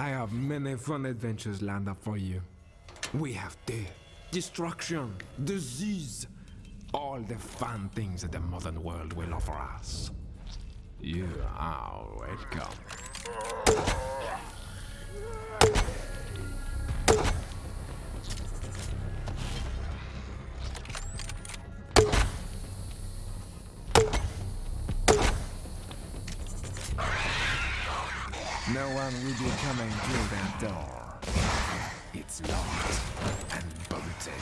I have many fun adventures lined up for you. We have death, destruction, disease, all the fun things that the modern world will offer us. You are welcome. No one will be coming through that door. It's locked and bolted.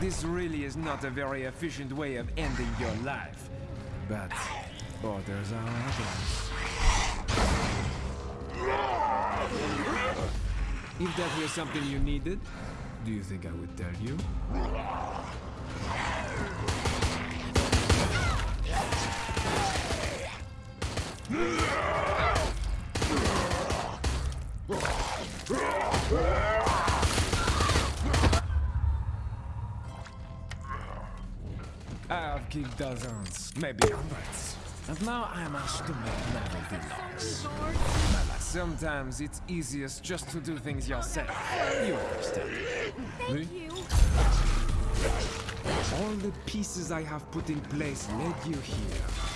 This really is not a very efficient way of ending your life. But orders are orders. If that were something you needed, do you think I would tell you? I have killed dozens, maybe hundreds. And now I'm asked to make novelty locks. Sometimes it's easiest just to do things yourself. You understand. Thank you. All the pieces I have put in place led you here.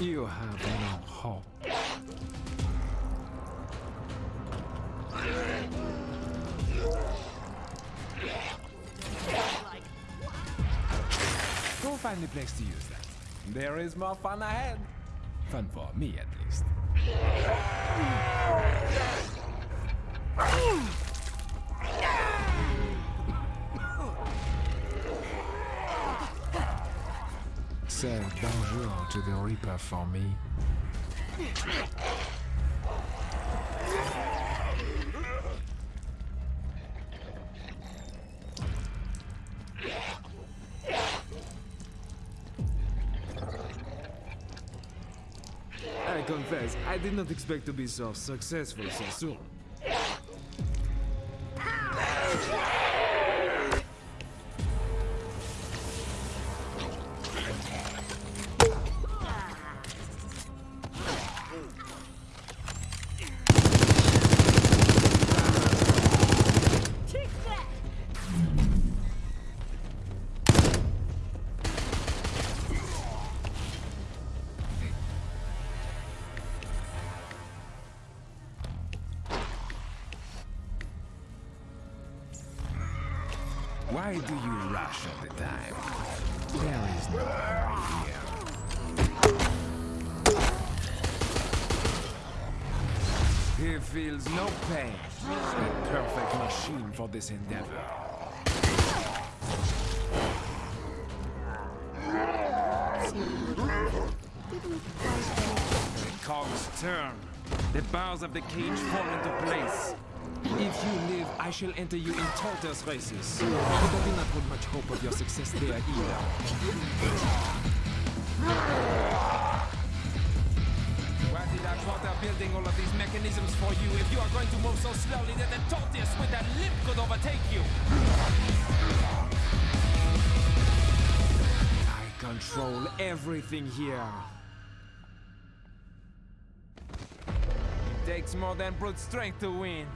You have no hope. Go find a place to use that. There is more fun ahead. Fun for me, at least. Say bonjour to the Reaper for me. I confess, I did not expect to be so successful so soon. Why do you rush all the time? There is no hurry here. He feels no pain. A perfect machine for this endeavor. The cogs turn. The bars of the cage fall into place. If you live, I shall enter you in tortoise races. But I do not hold much hope of your success there either. Why did I bother building all of these mechanisms for you if you are going to move so slowly that the tortoise with that limp could overtake you? I control everything here. It takes more than brute strength to win.